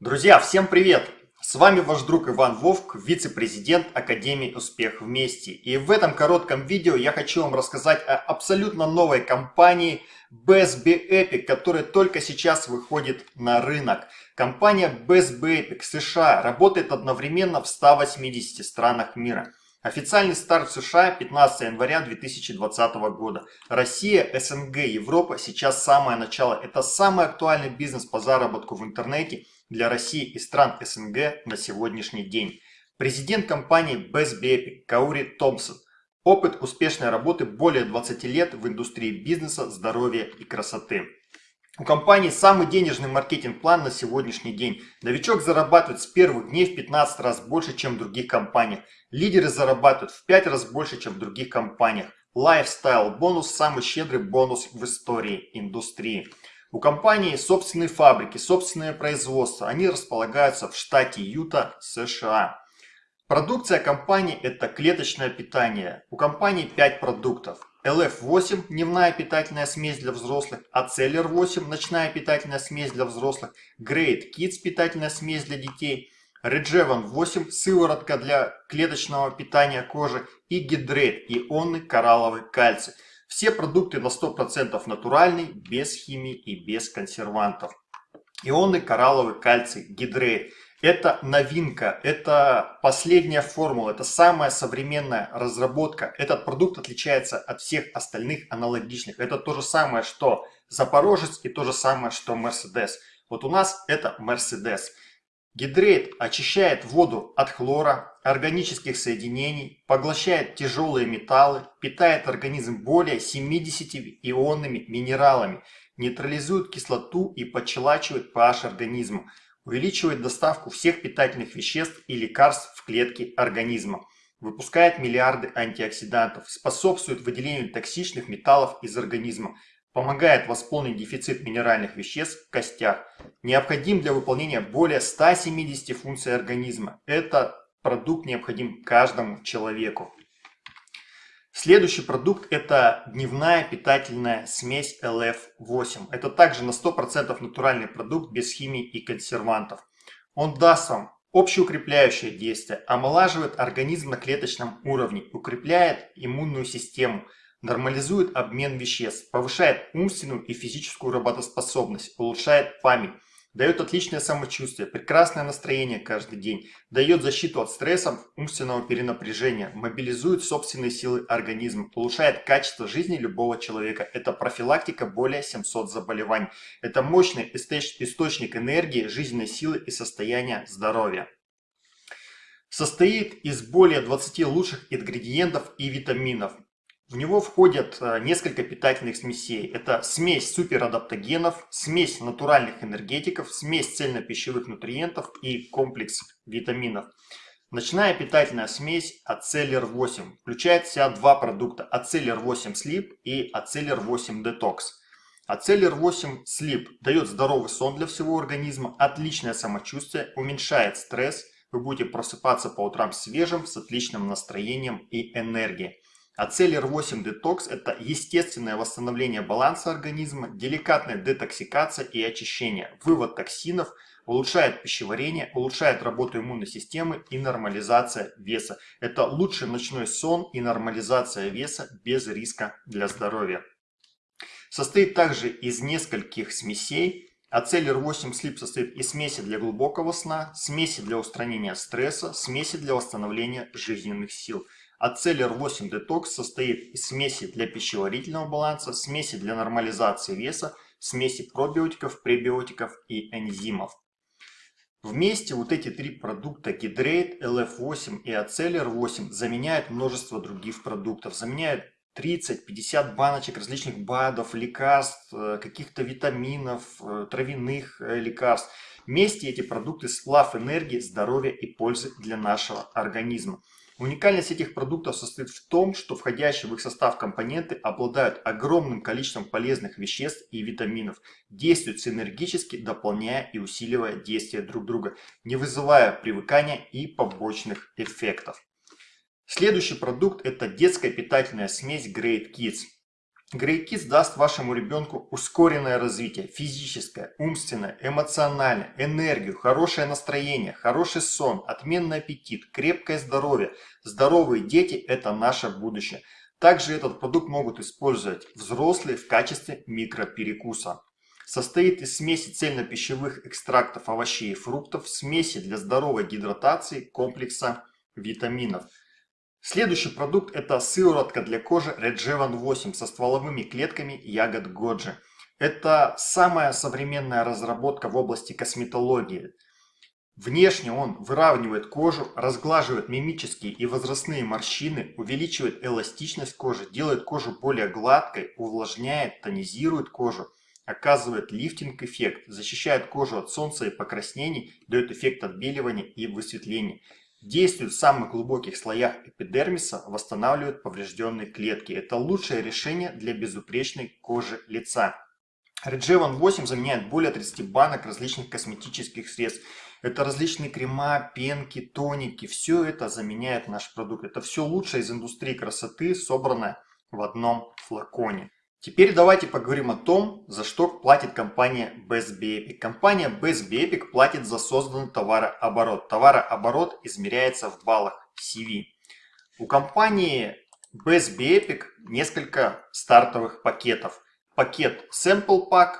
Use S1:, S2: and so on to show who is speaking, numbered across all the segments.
S1: Друзья, всем привет! С вами ваш друг Иван Вовк, вице-президент Академии Успех Вместе. И в этом коротком видео я хочу вам рассказать о абсолютно новой компании BSB Epic, которая только сейчас выходит на рынок. Компания BSB Epic США работает одновременно в 180 странах мира. Официальный старт США 15 января 2020 года. Россия, СНГ, Европа сейчас самое начало. Это самый актуальный бизнес по заработку в интернете для России и стран СНГ на сегодняшний день. Президент компании Best Baby Каури Томпсон. Опыт успешной работы более 20 лет в индустрии бизнеса, здоровья и красоты. У компании самый денежный маркетинг-план на сегодняшний день. Новичок зарабатывает с первых дней в 15 раз больше, чем в других компаниях. Лидеры зарабатывают в 5 раз больше, чем в других компаниях. Lifestyle бонус – самый щедрый бонус в истории индустрии. У компании собственные фабрики, собственное производство. Они располагаются в штате Юта, США. Продукция компании – это клеточное питание. У компании 5 продуктов. LF8 – дневная питательная смесь для взрослых, Aceller 8 – ночная питательная смесь для взрослых, Great Kids – питательная смесь для детей, Regevan 8 – сыворотка для клеточного питания кожи и Hydrate – ионный коралловый кальций. Все продукты на 100% натуральные, без химии и без консервантов. Ионный коралловый кальций, Hydrate – это новинка, это последняя формула, это самая современная разработка. Этот продукт отличается от всех остальных аналогичных. Это то же самое, что Запорожец и то же самое, что Mercedes. Вот у нас это Mercedes. Гидрейт очищает воду от хлора, органических соединений, поглощает тяжелые металлы, питает организм более 70 ионными минералами, нейтрализует кислоту и подчелачивает pH организма увеличивает доставку всех питательных веществ и лекарств в клетки организма, выпускает миллиарды антиоксидантов, способствует выделению токсичных металлов из организма, помогает восполнить дефицит минеральных веществ в костях, необходим для выполнения более 170 функций организма. Этот продукт необходим каждому человеку. Следующий продукт это дневная питательная смесь LF8. Это также на 100% натуральный продукт без химии и консервантов. Он даст вам общеукрепляющее действие, омолаживает организм на клеточном уровне, укрепляет иммунную систему, нормализует обмен веществ, повышает умственную и физическую работоспособность, улучшает память, Дает отличное самочувствие, прекрасное настроение каждый день, дает защиту от стрессов, умственного перенапряжения, мобилизует собственные силы организма, улучшает качество жизни любого человека. Это профилактика более 700 заболеваний. Это мощный источник энергии, жизненной силы и состояния здоровья. Состоит из более 20 лучших ингредиентов и витаминов. В него входят э, несколько питательных смесей. Это смесь суперадаптогенов, смесь натуральных энергетиков, смесь цельнопищевых нутриентов и комплекс витаминов. Ночная питательная смесь Ацеллер 8 включает в себя два продукта Ацеллер 8 Sleep и Ацеллер 8 Detox. Ацеллер 8 Sleep дает здоровый сон для всего организма, отличное самочувствие, уменьшает стресс, вы будете просыпаться по утрам свежим, с отличным настроением и энергией. Ацеллер 8 детокс – это естественное восстановление баланса организма, деликатная детоксикация и очищение, вывод токсинов, улучшает пищеварение, улучшает работу иммунной системы и нормализация веса. Это лучший ночной сон и нормализация веса без риска для здоровья. Состоит также из нескольких смесей. Ацеллер 8 Sleep состоит из смеси для глубокого сна, смеси для устранения стресса, смеси для восстановления жизненных сил – Ацеллер 8 Detox состоит из смеси для пищеварительного баланса, смеси для нормализации веса, смеси пробиотиков, пребиотиков и энзимов. Вместе вот эти три продукта Hydrate, LF8 и Ацеллер 8 заменяют множество других продуктов. Заменяют 30-50 баночек различных БАДов, лекарств, э, каких-то витаминов, э, травяных э, лекарств. Вместе эти продукты сплав энергии, здоровья и пользы для нашего организма. Уникальность этих продуктов состоит в том, что входящие в их состав компоненты обладают огромным количеством полезных веществ и витаминов, действуют синергически, дополняя и усиливая действия друг друга, не вызывая привыкания и побочных эффектов. Следующий продукт это детская питательная смесь Great Kids. Грейкис даст вашему ребенку ускоренное развитие, физическое, умственное, эмоциональное, энергию, хорошее настроение, хороший сон, отменный аппетит, крепкое здоровье. Здоровые дети – это наше будущее. Также этот продукт могут использовать взрослые в качестве микроперекуса. Состоит из смеси цельнопищевых экстрактов овощей и фруктов, смеси для здоровой гидратации, комплекса витаминов – Следующий продукт это сыворотка для кожи Regevan 8 со стволовыми клетками ягод Годжи. Это самая современная разработка в области косметологии. Внешне он выравнивает кожу, разглаживает мимические и возрастные морщины, увеличивает эластичность кожи, делает кожу более гладкой, увлажняет, тонизирует кожу, оказывает лифтинг-эффект, защищает кожу от солнца и покраснений, дает эффект отбеливания и высветления. Действует в самых глубоких слоях эпидермиса, восстанавливает поврежденные клетки. Это лучшее решение для безупречной кожи лица. Regevan 8 заменяет более 30 банок различных косметических средств. Это различные крема, пенки, тоники. Все это заменяет наш продукт. Это все лучшее из индустрии красоты, собранное в одном флаконе. Теперь давайте поговорим о том, за что платит компания Best Epic. Компания Best Epic платит за созданный товарооборот. Товарооборот измеряется в баллах CV. У компании Best Epic несколько стартовых пакетов. Пакет Sample Pack,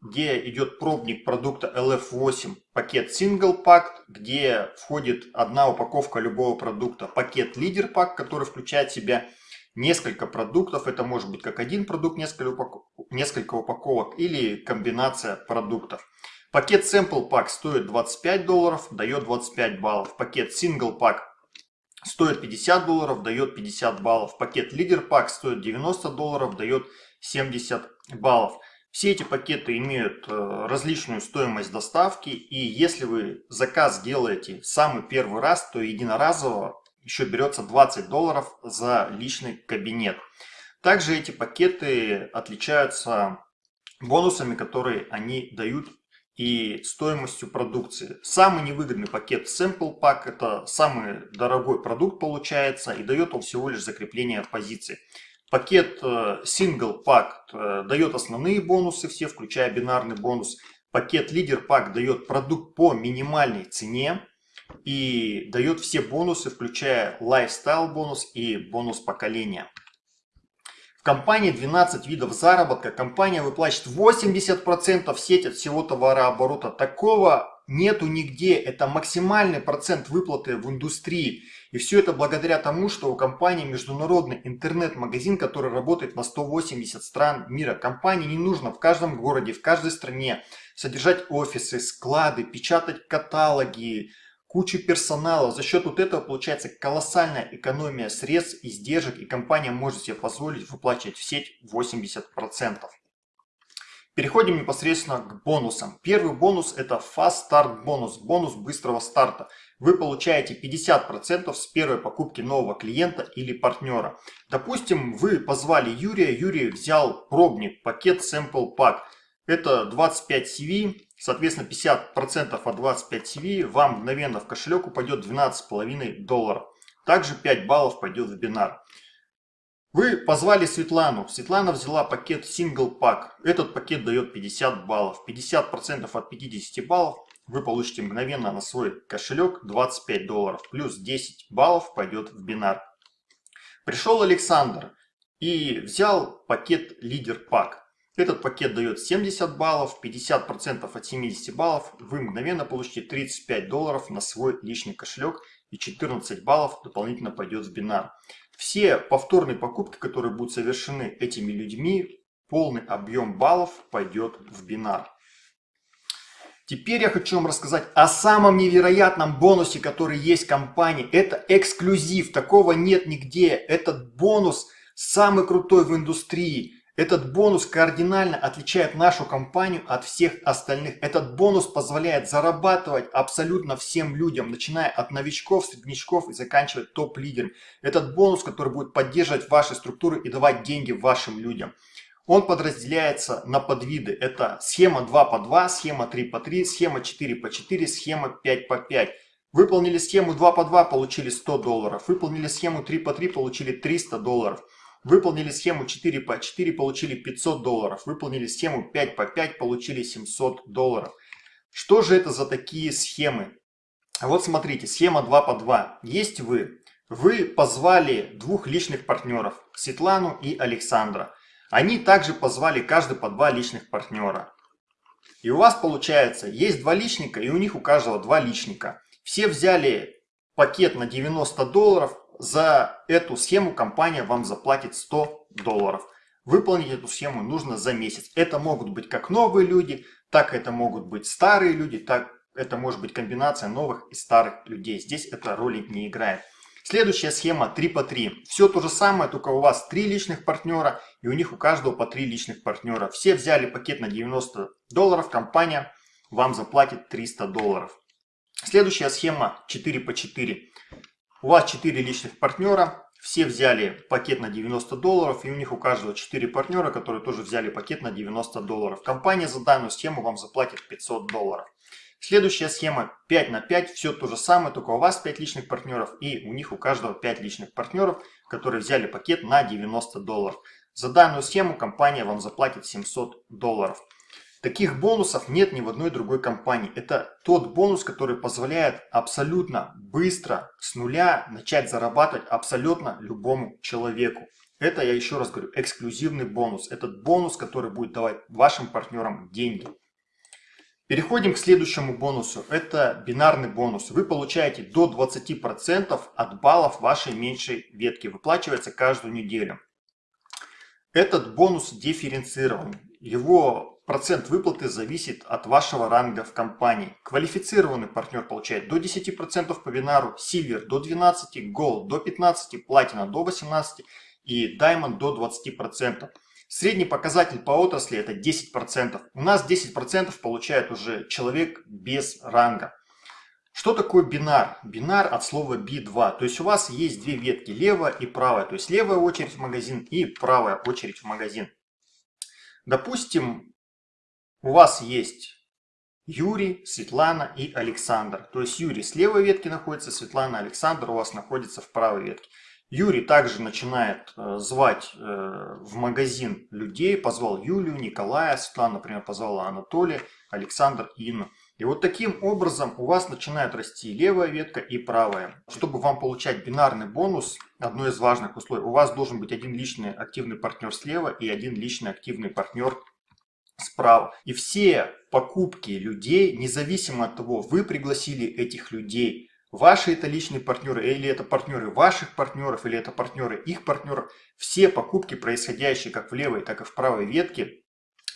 S1: где идет пробник продукта LF8. Пакет Single Pack, где входит одна упаковка любого продукта. Пакет Leader Pack, который включает в себя несколько продуктов. Это может быть как один продукт, несколько, упаков... несколько упаковок или комбинация продуктов. Пакет Sample Pack стоит 25 долларов, дает 25 баллов. Пакет Single Pack стоит 50 долларов, дает 50 баллов. Пакет Leader Pack стоит 90 долларов, дает 70 баллов. Все эти пакеты имеют э, различную стоимость доставки, и если вы заказ делаете самый первый раз, то единоразово еще берется 20 долларов за личный кабинет. Также эти пакеты отличаются бонусами, которые они дают и стоимостью продукции. Самый невыгодный пакет Sample Pack – это самый дорогой продукт получается и дает он всего лишь закрепление позиции. Пакет э, Single Pack э, дает основные бонусы все, включая бинарный бонус. Пакет Leader Pack дает продукт по минимальной цене и дает все бонусы, включая лайфстайл бонус и бонус поколения. В компании 12 видов заработка. Компания выплачивает 80% в сеть от всего товарооборота. Такого нету нигде. Это максимальный процент выплаты в индустрии. И все это благодаря тому, что у компании международный интернет-магазин, который работает на 180 стран мира. Компании не нужно в каждом городе, в каждой стране содержать офисы, склады, печатать каталоги, кучу персонала. За счет вот этого получается колоссальная экономия средств, издержек, и компания может себе позволить выплачивать в сеть 80%. Переходим непосредственно к бонусам. Первый бонус это Fast Start бонус, бонус быстрого старта. Вы получаете 50% с первой покупки нового клиента или партнера. Допустим, вы позвали Юрия, Юрий взял пробник, пакет Sample Pack. Это 25 CV, соответственно 50% от 25 CV вам мгновенно в кошелек упадет 12,5 долларов. Также 5 баллов пойдет в бинар. Вы позвали Светлану. Светлана взяла пакет Single Pack. Этот пакет дает 50 баллов. 50% от 50 баллов вы получите мгновенно на свой кошелек 25 долларов. Плюс 10 баллов пойдет в бинар. Пришел Александр и взял пакет Leader Pack. Этот пакет дает 70 баллов, 50% от 70 баллов. Вы мгновенно получите 35 долларов на свой личный кошелек и 14 баллов дополнительно пойдет в бинар. Все повторные покупки, которые будут совершены этими людьми, полный объем баллов пойдет в бинар. Теперь я хочу вам рассказать о самом невероятном бонусе, который есть в компании. Это эксклюзив, такого нет нигде. Этот бонус самый крутой в индустрии. Этот бонус кардинально отличает нашу компанию от всех остальных. Этот бонус позволяет зарабатывать абсолютно всем людям, начиная от новичков, среднячков и заканчивая топ-лидерами. Этот бонус, который будет поддерживать ваши структуры и давать деньги вашим людям. Он подразделяется на подвиды. Это схема 2 по 2, схема 3 по 3, схема 4 по 4, схема 5 по 5. Выполнили схему 2 по 2, получили 100 долларов. Выполнили схему 3 по 3, получили 300 долларов. Выполнили схему 4 по 4, получили 500 долларов. Выполнили схему 5 по 5, получили 700 долларов. Что же это за такие схемы? Вот смотрите, схема 2 по 2. Есть вы. Вы позвали двух личных партнеров, Светлану и Александра. Они также позвали каждый по два личных партнера. И у вас получается, есть два личника, и у них у каждого два личника. Все взяли пакет на 90 долларов, за эту схему компания вам заплатит 100 долларов. Выполнить эту схему нужно за месяц. Это могут быть как новые люди, так это могут быть старые люди, так это может быть комбинация новых и старых людей. Здесь это роли не играет. Следующая схема 3 по 3. Все то же самое, только у вас 3 личных партнера и у них у каждого по 3 личных партнера. Все взяли пакет на 90 долларов, компания вам заплатит 300 долларов. Следующая схема 4 по 4. У вас 4 личных партнера, все взяли пакет на 90 долларов, и у них у каждого 4 партнера, которые тоже взяли пакет на 90 долларов. Компания за данную схему вам заплатит 500 долларов. Следующая схема 5 на 5, все то же самое, только у вас 5 личных партнеров и у них у каждого 5 личных партнеров, которые взяли пакет на 90 долларов. За данную схему компания вам заплатит 700 долларов. Таких бонусов нет ни в одной другой компании. Это тот бонус, который позволяет абсолютно быстро с нуля начать зарабатывать абсолютно любому человеку. Это, я еще раз говорю, эксклюзивный бонус. Этот бонус, который будет давать вашим партнерам деньги. Переходим к следующему бонусу. Это бинарный бонус. Вы получаете до 20% от баллов вашей меньшей ветки. Выплачивается каждую неделю. Этот бонус дифференцирован. Его процент выплаты зависит от вашего ранга в компании. Квалифицированный партнер получает до 10% по бинару, Silver до 12%, Gold до 15%, Platinum до 18% и Diamond до 20%. Средний показатель по отрасли это 10%. У нас 10% получает уже человек без ранга. Что такое бинар? Бинар от слова B2. То есть у вас есть две ветки, левая и правая. То есть левая очередь в магазин и правая очередь в магазин. Допустим, у вас есть Юрий, Светлана и Александр. То есть Юрий с левой ветки находится, Светлана, Александр у вас находится в правой ветке. Юрий также начинает э, звать э, в магазин людей, позвал Юлию, Николая, Светлана, например, позвала Анатолия, Александр, Инну. И вот таким образом у вас начинает расти левая ветка и правая. Чтобы вам получать бинарный бонус, одно из важных условий, у вас должен быть один личный активный партнер слева и один личный активный партнер справа. И все покупки людей, независимо от того, вы пригласили этих людей Ваши это личные партнеры, или это партнеры ваших партнеров, или это партнеры их партнеров. Все покупки, происходящие как в левой, так и в правой ветке,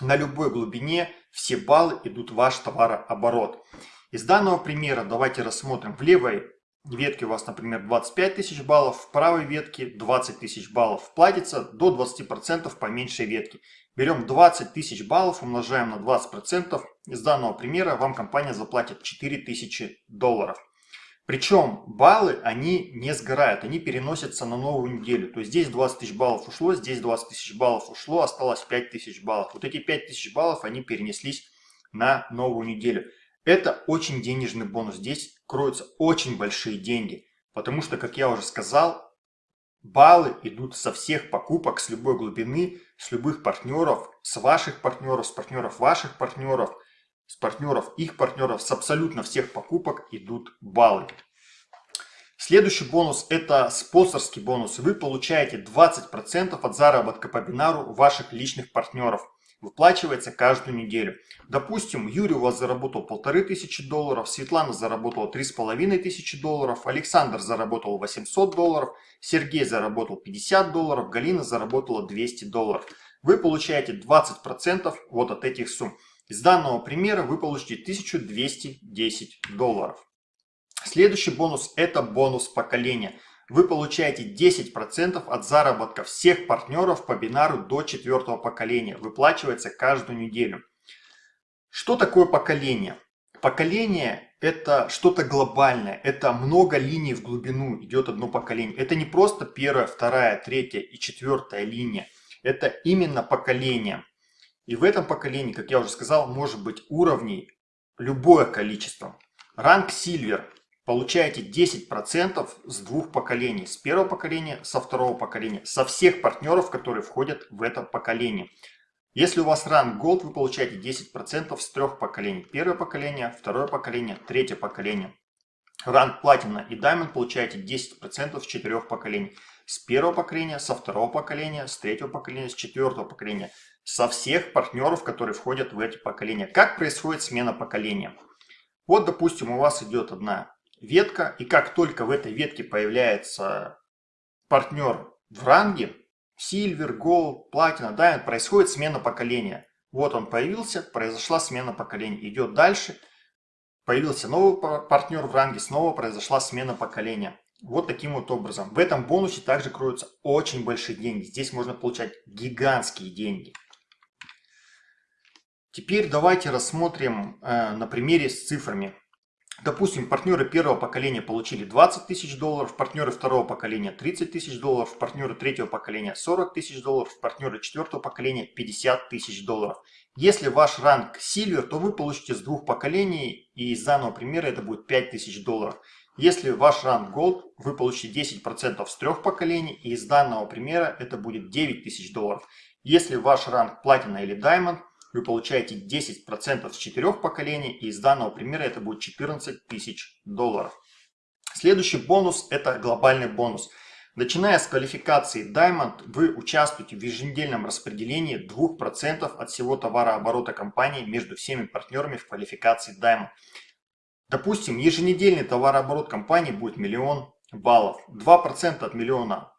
S1: на любой глубине, все баллы идут в ваш товарооборот. Из данного примера давайте рассмотрим. В левой ветке у вас, например, 25 тысяч баллов, в правой ветке 20 тысяч баллов. Платится до 20% по меньшей ветке. Берем 20 тысяч баллов, умножаем на 20%. Из данного примера вам компания заплатит 4 тысячи долларов. Причем баллы, они не сгорают, они переносятся на новую неделю. То есть здесь 20 тысяч баллов ушло, здесь 20 тысяч баллов ушло, осталось 5 тысяч баллов. Вот эти 5 тысяч баллов, они перенеслись на новую неделю. Это очень денежный бонус. Здесь кроются очень большие деньги. Потому что, как я уже сказал, баллы идут со всех покупок, с любой глубины, с любых партнеров, с ваших партнеров, с партнеров ваших партнеров – с партнеров, их партнеров, с абсолютно всех покупок идут баллы. Следующий бонус это спонсорский бонус. Вы получаете 20% от заработка по бинару ваших личных партнеров. Выплачивается каждую неделю. Допустим, Юрий у вас заработал полторы тысячи долларов, Светлана заработала три с половиной тысячи долларов, Александр заработал 800 долларов, Сергей заработал 50 долларов, Галина заработала 200 долларов. Вы получаете 20% вот от этих сумм. Из данного примера вы получите 1210 долларов. Следующий бонус – это бонус поколения. Вы получаете 10% от заработка всех партнеров по бинару до четвертого поколения. Выплачивается каждую неделю. Что такое поколение? Поколение – это что-то глобальное. Это много линий в глубину идет одно поколение. Это не просто первая, вторая, третья и четвертая линия. Это именно поколение. И в этом поколении, как я уже сказал, может быть уровней любое количество. Ранг Silver получаете 10% с двух поколений. С первого поколения, со второго поколения. Со всех партнеров, которые входят в это поколение. Если у вас ранг Gold, вы получаете 10% с трех поколений. Первое поколение, второе поколение, третье поколение. Ранг Platinum и Diamond получаете 10% с четырех поколений. С первого поколения, со второго поколения, с третьего поколения, с четвертого поколения. Со всех партнеров, которые входят в эти поколения. Как происходит смена поколения? Вот, допустим, у вас идет одна ветка, и как только в этой ветке появляется партнер в ранге, Silver, Gold, Platinum, Diamond, происходит смена поколения. Вот он появился, произошла смена поколения. Идет дальше, появился новый партнер в ранге, снова произошла смена поколения. Вот таким вот образом. В этом бонусе также кроются очень большие деньги. Здесь можно получать гигантские деньги. Теперь давайте рассмотрим э, на примере с цифрами. Допустим, партнеры первого поколения получили 20 тысяч долларов, партнеры второго поколения 30 тысяч долларов, партнеры третьего поколения 40 тысяч долларов, партнеры четвертого поколения 50 тысяч долларов. Если ваш ранг Silver, то вы получите с двух поколений, и из данного примера это будет 5 тысяч долларов. Если ваш ранг Gold, вы получите 10% с трех поколений, и из данного примера это будет 9 тысяч долларов. Если ваш ранг Platinum или Diamond, вы получаете 10% с четырех поколений, и из данного примера это будет 14 тысяч долларов. Следующий бонус – это глобальный бонус. Начиная с квалификации Diamond, вы участвуете в еженедельном распределении 2% от всего товарооборота компании между всеми партнерами в квалификации Diamond. Допустим, еженедельный товарооборот компании будет миллион баллов. 2% от миллиона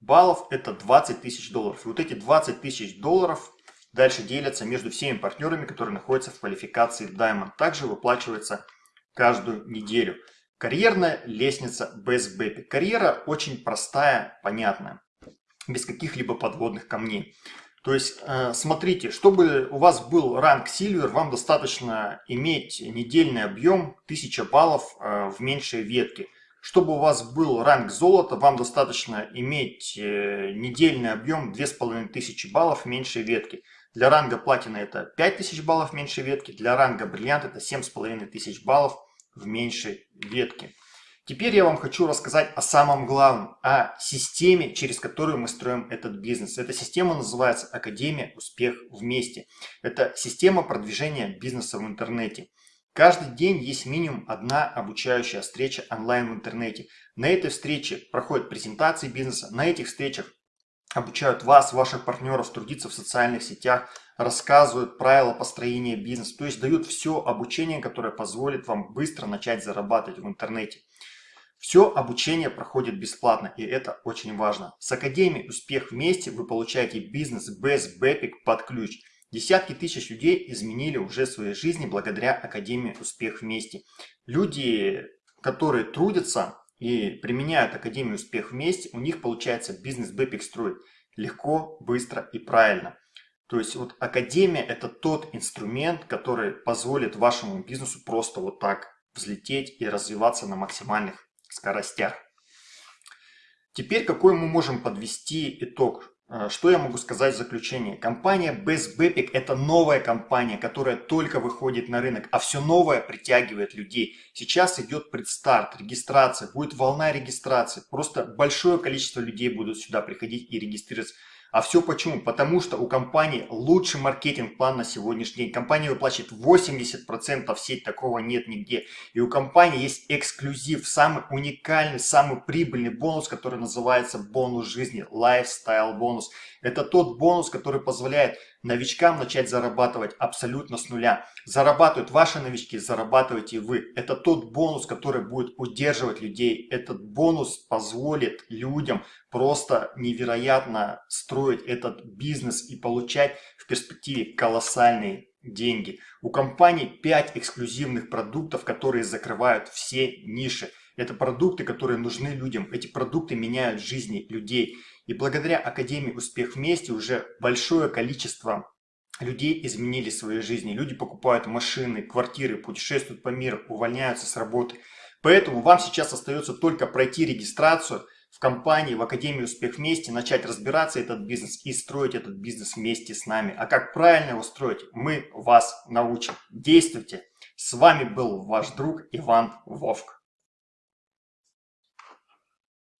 S1: баллов – это 20 тысяч долларов. И вот эти 20 тысяч долларов Дальше делятся между всеми партнерами, которые находятся в квалификации Diamond. Также выплачивается каждую неделю. Карьерная лестница без бэпи. Карьера очень простая, понятная, без каких-либо подводных камней. То есть, э, смотрите, чтобы у вас был ранг Silver, вам достаточно иметь недельный объем 1000 баллов э, в меньшей ветке. Чтобы у вас был ранг золота, вам достаточно иметь э, недельный объем 2500 баллов в меньшей ветке. Для ранга платина это 5000 баллов меньше ветки, для ранга бриллиант это 7500 баллов в меньшей ветке. Теперь я вам хочу рассказать о самом главном, о системе, через которую мы строим этот бизнес. Эта система называется Академия Успех Вместе. Это система продвижения бизнеса в интернете. Каждый день есть минимум одна обучающая встреча онлайн в интернете. На этой встрече проходят презентации бизнеса, на этих встречах обучают вас, ваших партнеров трудиться в социальных сетях, рассказывают правила построения бизнеса, то есть дают все обучение, которое позволит вам быстро начать зарабатывать в интернете. Все обучение проходит бесплатно, и это очень важно. С Академией «Успех вместе» вы получаете бизнес без BEpic под ключ. Десятки тысяч людей изменили уже свои жизни благодаря Академии «Успех вместе». Люди, которые трудятся, и применяют Академию Успех вместе, у них получается бизнес BEpic строить легко, быстро и правильно. То есть вот Академия это тот инструмент, который позволит вашему бизнесу просто вот так взлететь и развиваться на максимальных скоростях. Теперь какой мы можем подвести итог что я могу сказать в заключение? Компания Best Bepic это новая компания, которая только выходит на рынок, а все новое притягивает людей. Сейчас идет предстарт, регистрация, будет волна регистрации. Просто большое количество людей будут сюда приходить и регистрироваться. А все почему? Потому что у компании лучший маркетинг-план на сегодняшний день. Компания выплачивает 80% в сеть, такого нет нигде. И у компании есть эксклюзив, самый уникальный, самый прибыльный бонус, который называется бонус жизни, lifestyle бонус. Это тот бонус, который позволяет новичкам начать зарабатывать абсолютно с нуля. Зарабатывают ваши новички, зарабатываете вы. Это тот бонус, который будет удерживать людей. Этот бонус позволит людям просто невероятно строить этот бизнес и получать в перспективе колоссальные деньги. У компании 5 эксклюзивных продуктов, которые закрывают все ниши. Это продукты, которые нужны людям. Эти продукты меняют жизни людей. И благодаря Академии «Успех вместе» уже большое количество людей изменили свои жизни. Люди покупают машины, квартиры, путешествуют по миру, увольняются с работы. Поэтому вам сейчас остается только пройти регистрацию в компании, в Академии «Успех вместе», начать разбираться этот бизнес и строить этот бизнес вместе с нами. А как правильно его строить, мы вас научим. Действуйте! С вами был ваш друг Иван Вовк.